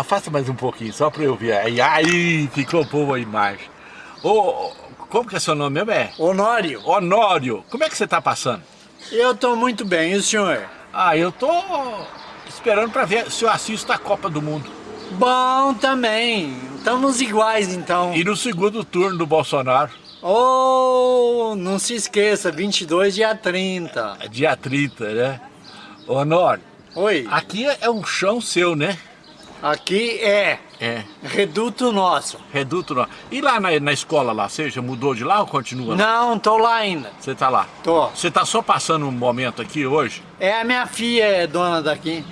afasta mais um pouquinho, só para eu ver. Aí, aí, ficou boa a imagem. Ô, como que é seu nome mesmo? É? Honório. Honório. Como é que você está passando? Eu estou muito bem, e o senhor? Ah, eu tô esperando para ver se eu assisto a Copa do Mundo. Bom também. Estamos iguais então. E no segundo turno do Bolsonaro. Oh, não se esqueça, 22, dia 30. É dia 30, né? Honório. Oi. Aqui é um chão seu, né? Aqui é. É. Reduto nosso. Reduto nosso. E lá na, na escola lá, você já mudou de lá ou continua? Não, tô lá ainda. Você tá lá? Tô. Você tá só passando um momento aqui hoje? É, a minha filha é dona daqui.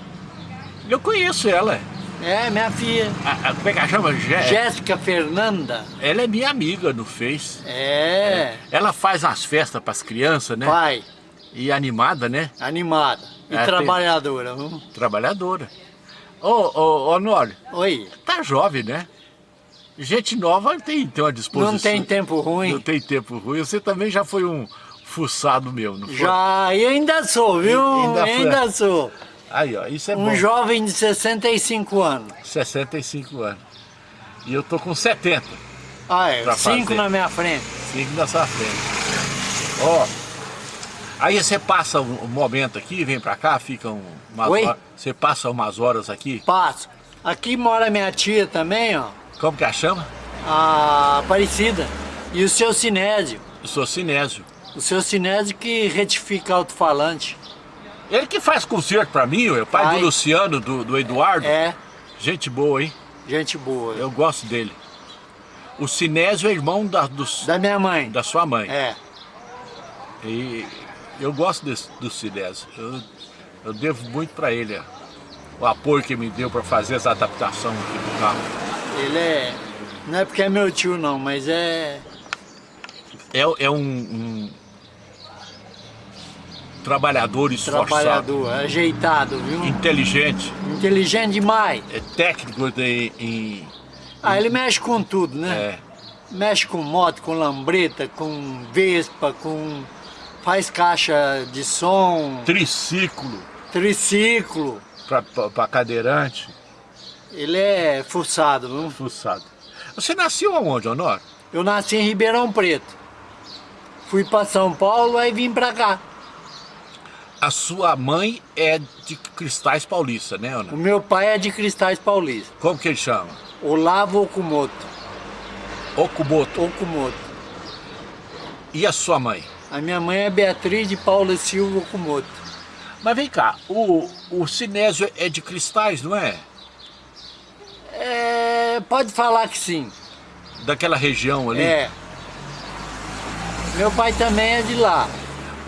Eu conheço ela. É, minha filha. A, a, como é que ela chama? Jé Jéssica Fernanda. Ela é minha amiga no Face. É. é. Ela faz as festas pras crianças, né? Pai. E animada, né? Animada. E é, trabalhadora. Tem... Trabalhadora. Ô, ô, Honório. Oi. Tá jovem, né? Gente nova tem, tem uma disposição. Não tem tempo ruim. Não tem tempo ruim. Você também já foi um fuçado meu, não foi? Já, e ainda sou, viu? E, ainda, ainda sou. Aí, ó, isso é um bom. Um jovem de 65 anos. 65 anos. E eu tô com 70. Ah, é? Cinco na minha frente. Cinco na sua frente. Ó, aí você passa um momento aqui, vem pra cá, fica um, umas Oi? horas. Você passa umas horas aqui? Passo. Aqui mora minha tia também, ó. Como que a chama? A Aparecida. E o seu Sinésio. Eu sou Sinésio. O seu Sinésio que retifica alto-falante. Ele que faz concerto pra mim, o pai Ai. do Luciano, do, do Eduardo. É. Gente boa, hein? Gente boa. Eu gosto dele. O Sinésio é irmão da, dos, da minha mãe. Da sua mãe. É. E eu gosto desse, do Sinésio. Eu, eu devo muito pra ele. O apoio que me deu pra fazer essa adaptação aqui do carro. Ele é... Não é porque é meu tio não, mas é... É, é um, um trabalhador esforçado. Trabalhador, ajeitado, viu? Inteligente. Inteligente demais. É técnico de, em... Ah, ele mexe com tudo, né? É. Mexe com moto, com lambreta, com vespa, com... Faz caixa de som. Triciclo. Triciclo. Para cadeirante. Ele é fuçado, viu? Fuçado. Você nasceu aonde, Honor? Eu nasci em Ribeirão Preto. Fui para São Paulo, aí vim para cá. A sua mãe é de Cristais Paulista, né, Ana? O meu pai é de Cristais Paulista. Como que ele chama? Olavo Okumoto. Okumoto? Okumoto. E a sua mãe? A minha mãe é Beatriz de Paula Silva Okumoto. Mas vem cá, o, o Sinésio é de Cristais, não é? É... pode falar que sim. Daquela região ali? É. Meu pai também é de lá.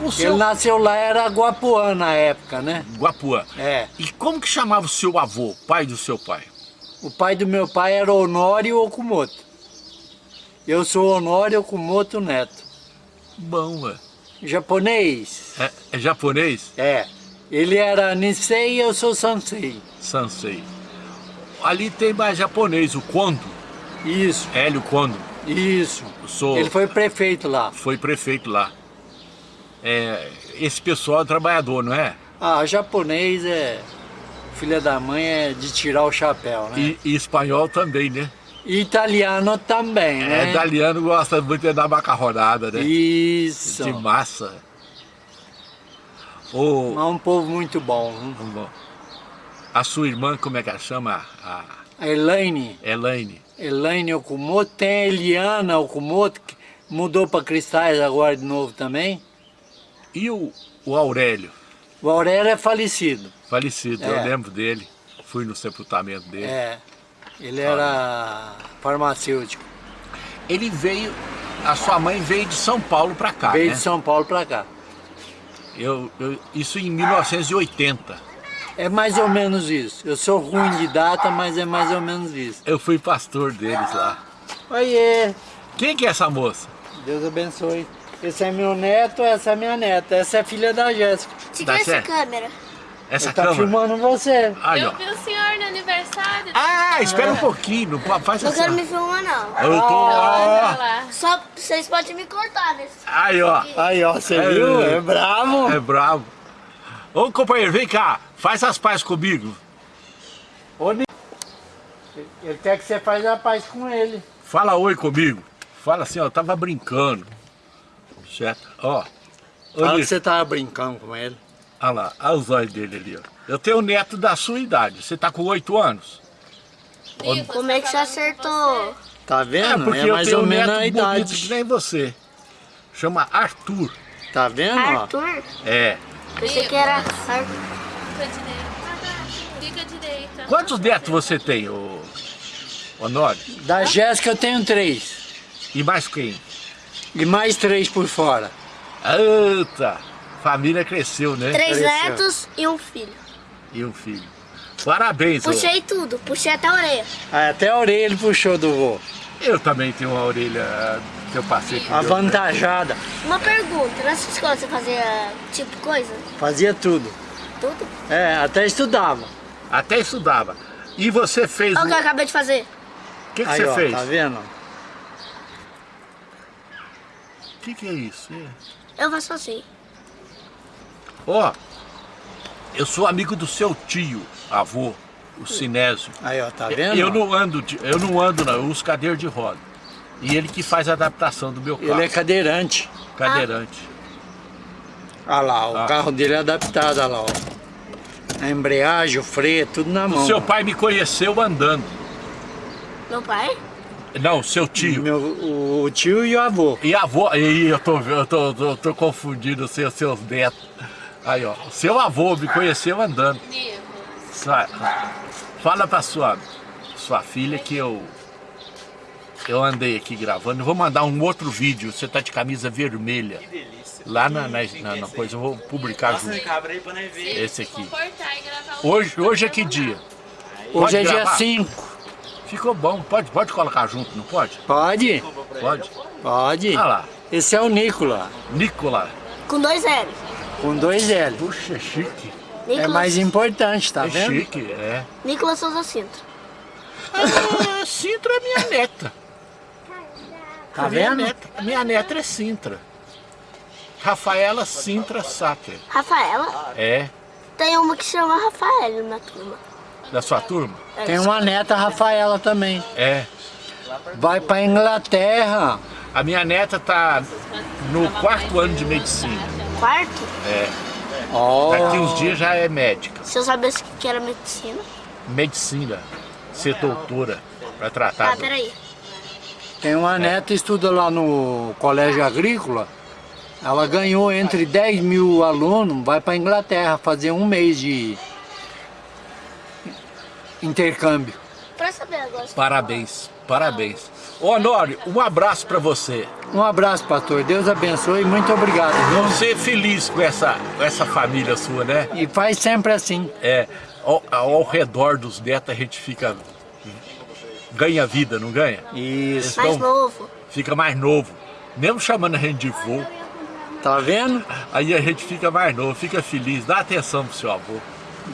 O seu... Ele nasceu lá, era Guapuã na época, né? Guapuã. É. E como que chamava o seu avô, pai do seu pai? O pai do meu pai era Honório Okumoto. Eu sou Honório Okumoto Neto. Bom, ué. Japonês. É, é japonês? É. Ele era Nisei e eu sou Sansei. Sansei. Ali tem mais japonês, o Kondo. Isso. Hélio Kondo. Isso. Sou... Ele foi prefeito lá. Foi prefeito lá é, esse pessoal é trabalhador, não é? Ah, japonês é... Filha da mãe é de tirar o chapéu, né? E, e espanhol também, né? Italiano também, é, né? É, italiano gosta muito de dar macarronada, né? Isso. De massa. O... É um povo muito bom. Muito bom. A sua irmã, como é que ela chama? A... Elaine. Elaine. Elaine Okumoto. Tem a Eliana Okumoto, que mudou para Cristais agora de novo também. E o, o Aurélio? O Aurélio é falecido. Falecido, é. eu lembro dele. Fui no sepultamento dele. É, ele era farmacêutico. Ele veio, a sua mãe veio de São Paulo para cá, Veio né? de São Paulo para cá. Eu, eu, isso em 1980. É mais ou menos isso. Eu sou ruim de data, mas é mais ou menos isso. Eu fui pastor deles lá. Oiê! Quem que é essa moça? Deus abençoe. Esse é meu neto, essa é minha neta. Essa é filha da Jéssica. Tira essa câmera. Essa Ele câmera? tá filmando você. Aí, eu ó. vi o senhor aniversário. Ah, espera um pouquinho. Faz Não assim. quero me filmar, não. Eu tô... Lá. Só vocês podem me cortar nesse. Aí, ó. Aí, ó, você É, viu? é. É bravo. É bravo. Ô, companheiro, vem cá. Faz as pazes comigo. Ô, Ele quer que você faça a paz com ele. Fala oi comigo. Fala assim, ó, eu tava brincando. Certo? Ó. Fala que você tava brincando com ele. Olha lá, olha os olhos dele ali, ó. Eu tenho um neto da sua idade. Você tá com oito anos? Como é que você acertou? Tá vendo? É, porque é mais eu tenho ou um menos neto a idade. bonito que nem você. Chama Arthur. Tá vendo? ó? Arthur? É. Pensei que era Arthur. Fica direita. Fica direita. Quantos netos você tem, ô... Honório? Da Jéssica eu tenho três. E mais quem? E mais três por fora. Eita! Família cresceu, né? Três Cresceu. netos e um filho. E um filho. Parabéns. Puxei tudo, puxei até a orelha. Ah, Até a orelha ele puxou do vô. Eu também tenho uma orelha que eu passei Avantajada. Uma pergunta, na sua escola você fazia tipo coisa? Fazia tudo. Tudo? É, até estudava. Até estudava. E você fez... Olha o O que eu acabei de fazer. que, que Aí, você ó, fez? tá vendo? O que, que é isso? É. Eu faço assim. Ó, eu sou amigo do seu tio, avô, o Sinésio. Aí, ó, tá vendo? Eu não ando, de- eu não ando não, eu uso cadeira de roda. E ele que faz a adaptação do meu carro, Ele é cadeirante. cadeirante. Olha lá, o Ah. carro dele é adaptado, olha lá, ó. A embreagem, o freio, tudo na mão. O seu pai me conheceu andando. Meu pai? Não, seu tio. Meu, o, tio e o avô. E a avó, aí eu tô, eu tô, tô, tô confundindo os seus, seus netos. Aí, ó, seu avô me conheceu andando. Fala pra sua, sua filha que eu eu andei aqui gravando. Eu vou mandar um outro vídeo. Você tá de camisa vermelha. Que delícia. Lá na, na, na- na coisa, eu vou publicar junto. cabra aí pra nós ver. Esse aqui. E um Hoje, hoje é que dia? Hoje é dia gravar? 5. Ficou bom. Pode, pode colocar junto, não pode? Pode? Pode. Pode. Olha lá. Esse é o Nicola, Nicola. Com dois L. com dois L. Puxa, é chique. É Nicolas, mais importante, tá é vendo? chique, é. Nicolas Souza Sintra. Ah, Sintra é minha neta. Tá minha vendo? Neta, minha neta é Sintra. Rafaela Sintra Sater. Rafaela? É. Tem uma que chama Rafael na turma. Da sua turma? É Tem uma neta Rafaela também. É. Vai pra Inglaterra. A minha neta tá no quarto ano de medicina. Quarto? É. Ó, Daqui uns dias já é médica. Se eu soubesse que era medicina. Medicina. Ser doutora. Pra tratar. Ah, peraí. tem uma neta que estuda lá no colégio agrícola. Ela ganhou entre 10 mil alunos, vai pra Inglaterra fazer um mês de intercâmbio. Pra saber agora. Parabéns. Parabéns. Ô Honório, um abraço pra você. Um abraço, pastor. Deus abençoe e muito obrigado. viu? Você feliz com essa, com essa família sua, né? E faz sempre assim. É, ao, ao redor dos netos a gente fica. ganha vida, não ganha? Isso. Mais Então- novo. Fica mais novo. Mesmo chamando a gente de vô, Tá vendo? aí a gente fica mais novo, fica feliz, dá atenção pro seu avô.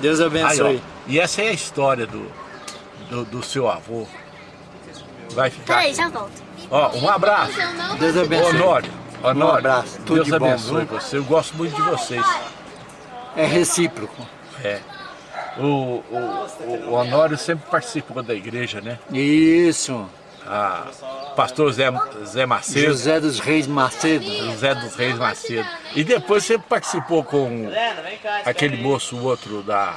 Deus Aí, abençoe. ó, e essa é a história do, do, do seu avô. Vai ficar. Peraí, já volto. Ó, um abraço. Deus abençoe. Honório. Honório. Um abraço, tudo Deus de bom, abençoe viu? você. Eu gosto muito de vocês. É recíproco. É. O, o, o Honório sempre participou da igreja, né? Isso. A pastor Zé, Zé Macedo, José dos Reis Macedo. José dos Reis Macedo. E depois sempre participou com aquele moço, o outro da...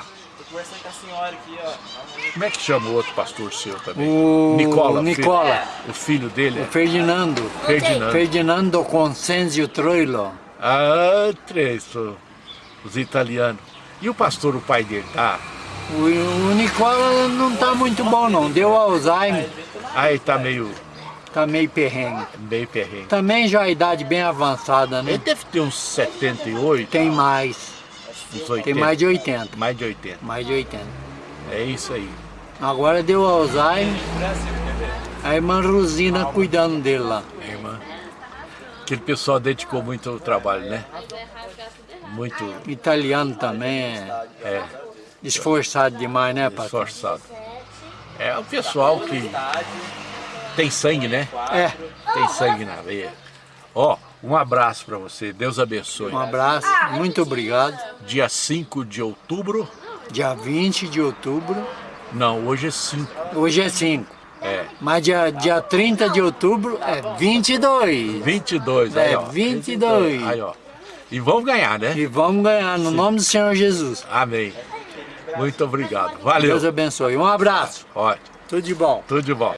Conversando com a senhora aqui, ó. Como é que chama o outro pastor seu também? O Nicola. Nicola. Filho, o filho dele O é Ferdinando. Ferdinando. Ferdinando Consenzio Troilo. Ah, três, os italianos. E o pastor, o pai dele, tá? O, o Nicola não tá muito bom não. Deu Alzheimer. Aí tá meio, Tá meio perrengue. meio perrengue. Também já a idade bem avançada, Ele né? deve ter uns 78, Tem mais. Uns 80. Tem mais de 80. mais de 80. Mais de 80. É isso aí. Agora deu Alzheimer. A irmã Rosina cuidando dele lá. É, irmã. Aquele pessoal dedicou muito ao trabalho, né? Muito Italiano também é é, esforçado demais, né, pastor? esforçado. É o pessoal que tem sangue, né? É. Tem sangue na veia. Ó, um abraço pra você. Deus abençoe. Um abraço, muito obrigado. Dia 5 de outubro, Dia 20 de outubro, Não, hoje é 5. Hoje é 5. É. Mas dia, dia 30 de outubro é 22. 22, aí É, ó. 22. Aí ó. E vamos ganhar, né? E vamos ganhar no nome do Senhor Jesus. Amém. Muito obrigado. Valeu. Deus abençoe. Um abraço. Ótimo. Tudo de bom. Tudo de bom.